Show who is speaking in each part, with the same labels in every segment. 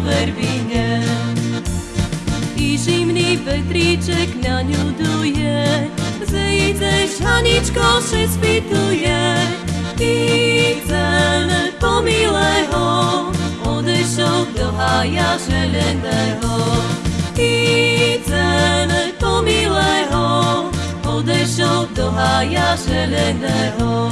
Speaker 1: verbine. I zimný vetríček na ňu duje, zejdeš Haničko, še spituje. I ten pomilého odešol do hája želeného. I ten pomilého odešol do hája želeného.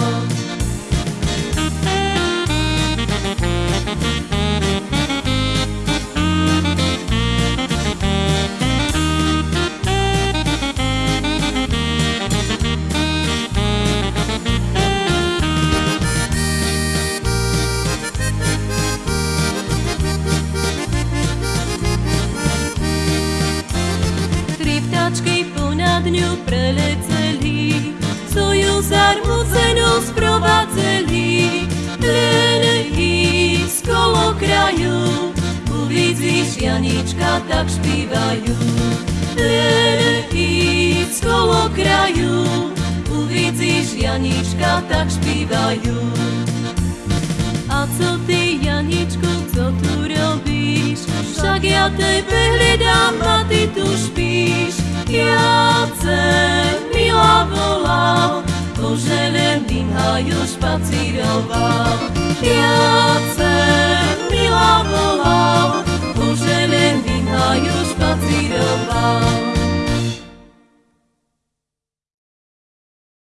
Speaker 1: Vtáčky ponad ňu preleceli, svoju zarmúcenú sprovadzeli. Len ísť kolo kraju, uvidíš Janička, tak špívajú. Len ísť kolo kraju, uvidíš Janička, tak špívajú. A co ty, Janičku, co tu robíš? Však ja tebe 要记得忘掉。